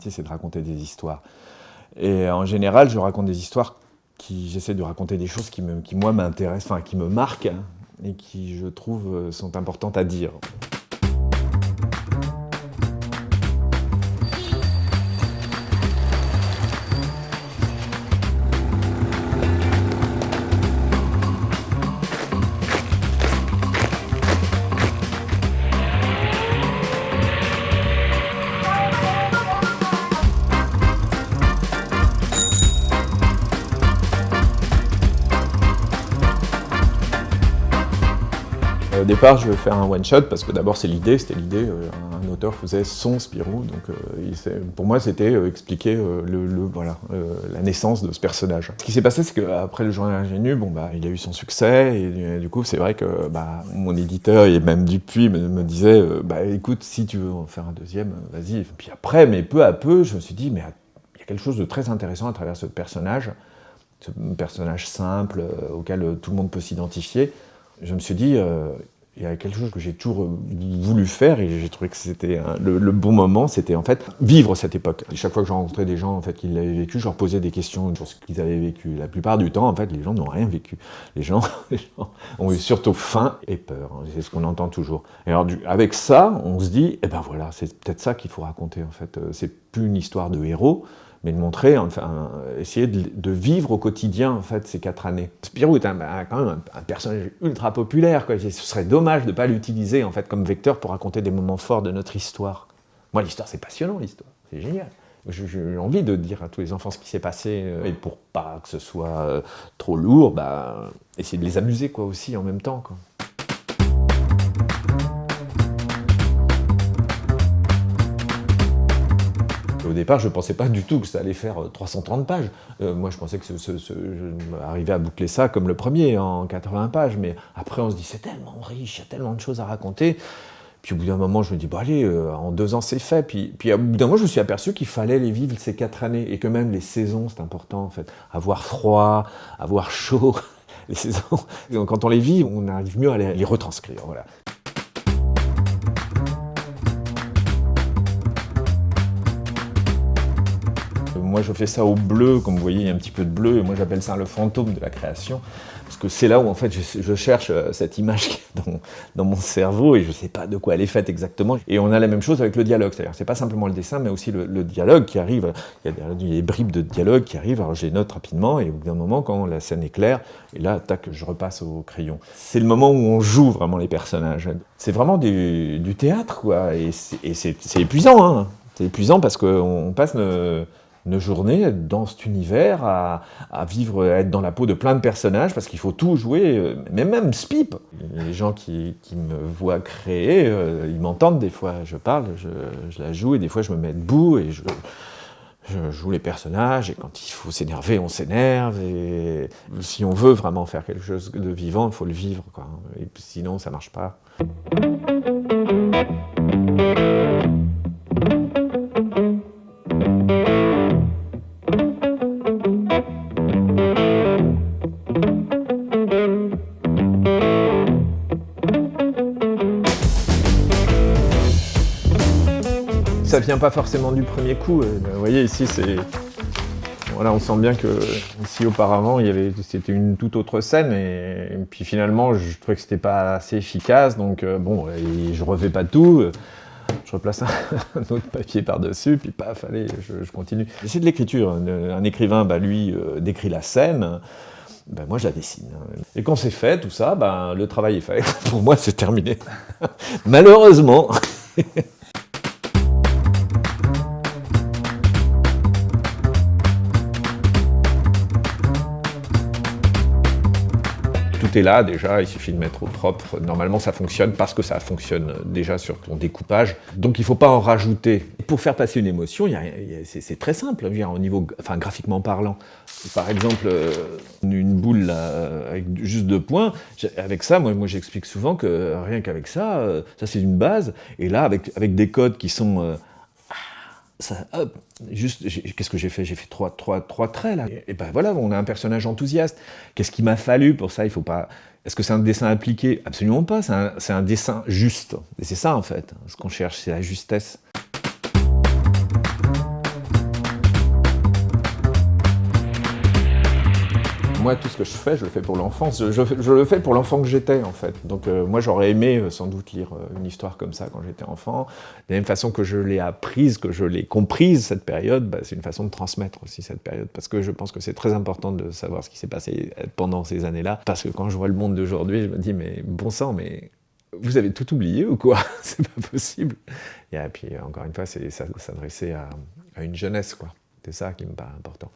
c'est de raconter des histoires. Et en général, je raconte des histoires qui, j'essaie de raconter des choses qui, me, qui moi, m'intéressent, enfin, qui me marquent, hein, et qui, je trouve, sont importantes à dire. Au départ, je vais faire un one-shot parce que d'abord c'est l'idée, c'était l'idée, euh, un auteur faisait son Spirou, donc euh, pour moi c'était euh, expliquer le, voilà, la naissance de ce personnage. Ce qui s'est passé, c'est qu'après le journal ingénu, bon, bah, il a eu son succès, et, du coup c'est vrai que bah, mon éditeur, et même Dupuis, me, me disait bah, écoute, si tu veux en faire un deuxième, vas-y. Puis après, mais peu à peu, je me suis dit, mais il y a quelque chose de très intéressant à travers ce personnage, ce personnage simple, auquel tout le monde peut s'identifier, je me suis dit, euh, il y a quelque chose que j'ai toujours euh, voulu faire et j'ai trouvé que c'était le, bon moment, c'était en fait vivre cette époque. Et chaque fois que je rencontrais des gens en fait, qui l'avaient vécu, je leur posais des questions sur ce qu'ils avaient vécu. La plupart du temps, en fait, les gens n'ont rien vécu. Les gens, ont eu surtout faim et peur, hein. c'est ce qu'on entend toujours. Et alors avec ça, on se dit, eh ben voilà, c'est peut-être ça qu'il faut raconter en fait. Euh, c'est plus une histoire de héros, mais de montrer, enfin, essayer de, vivre au quotidien, en fait, ces quatre années. Spirou est quand même un, personnage ultra populaire, quoi. Ce serait dommage de ne pas l'utiliser, en fait, comme vecteur pour raconter des moments forts de notre histoire. Moi, l'histoire, c'est passionnant, l'histoire. C'est génial. J'ai envie de dire à tous les enfants ce qui s'est passé, euh, et pour pas que ce soit euh, trop lourd, bah, essayer de les amuser, quoi, aussi, en même temps, quoi. Au départ, je ne pensais pas du tout que ça allait faire 330 euh, pages. Euh, moi, je pensais que ce, je arrivais à boucler ça comme le premier, en 80 pages. Mais après, on se dit, c'est tellement riche, il y a tellement de choses à raconter. Puis au bout d'un moment, je me dis, bon allez, euh, en deux ans, c'est fait. Puis, puis au bout d'un moment, je me suis aperçu qu'il fallait les vivre ces quatre années. Et que même les saisons, c'est important, en fait. Avoir froid, avoir chaud, les saisons. Quand on les vit, on arrive mieux à les, les retranscrire. Voilà. Moi je fais ça au bleu, comme vous voyez il y a un petit peu de bleu, et moi j'appelle ça le fantôme de la création, parce que c'est là où en fait je, cherche euh, cette image dans, mon cerveau, et je ne sais pas de quoi elle est faite exactement. Et on a la même chose avec le dialogue, c'est-à-dire c'est pas simplement le dessin, mais aussi le, dialogue qui arrive, il y a des, bribes de dialogue qui arrivent, alors je les note rapidement, et au bout d'un moment, quand la scène est claire, et là, tac, je repasse au crayon. C'est le moment où on joue vraiment les personnages. C'est vraiment du, théâtre, quoi, et c'est épuisant, hein. C'est épuisant parce qu'on passe... une journée dans cet univers, à, vivre, à être dans la peau de plein de personnages, parce qu'il faut tout jouer, euh, mais même Spip. Les gens qui, me voient créer, euh, ils m'entendent des fois, je parle, je, la joue, et des fois je me mets debout, et je, joue les personnages, et quand il faut s'énerver, on s'énerve, et si on veut vraiment faire quelque chose de vivant, il faut le vivre, quoi. et sinon ça marche pas. Ça vient pas forcément du premier coup. Euh, vous voyez ici, c'est voilà, on sent bien que ici auparavant, il y avait, c'était une toute autre scène, et, puis finalement, je trouvais que c'était pas assez efficace, donc euh, bon, je refais pas tout, je replace un, autre papier par-dessus, puis paf, allez, je, continue. C'est de l'écriture, un, écrivain, bah, lui, euh, décrit la scène, ben moi je la dessine. Et quand c'est fait, tout ça, ben, le travail est fait. Pour moi, c'est terminé. Malheureusement. Là déjà, il suffit de mettre au propre. Normalement, ça fonctionne parce que ça fonctionne déjà sur ton découpage. Donc, il ne faut pas en rajouter. Pour faire passer une émotion, c'est très simple, au niveau, enfin, graphiquement parlant. Par exemple, euh, une boule avec juste deux points, avec ça, moi, moi j'explique souvent que rien qu'avec ça, euh, ça c'est une base. Et là, avec, avec des codes qui sont euh, ça, hop, juste, qu'est-ce que j'ai fait? J'ai fait trois, trois, trois traits, là. Et, ben voilà, on a un personnage enthousiaste. Qu'est-ce qu'il m'a fallu pour ça? Il faut pas... Est-ce que c'est un dessin appliqué? Absolument pas, c'est un, un, dessin juste. Et c'est ça, en fait, ce qu'on cherche, c'est la justesse. Moi, tout ce que je fais, je le fais pour l'enfance. Je, le fais pour l'enfant que j'étais, en fait. Donc euh, moi, j'aurais aimé euh, sans doute lire euh, une histoire comme ça quand j'étais enfant. De la même façon que je l'ai apprise, que je l'ai comprise, cette période, bah, c'est une façon de transmettre aussi cette période. Parce que je pense que c'est très important de savoir ce qui s'est passé pendant ces années-là. Parce que quand je vois le monde d'aujourd'hui, je me dis, mais bon sang, mais vous avez tout oublié ou quoi? C'est pas possible. Et puis, encore une fois, c'est s'adresser à, à une jeunesse, quoi. C'est ça qui me paraît important.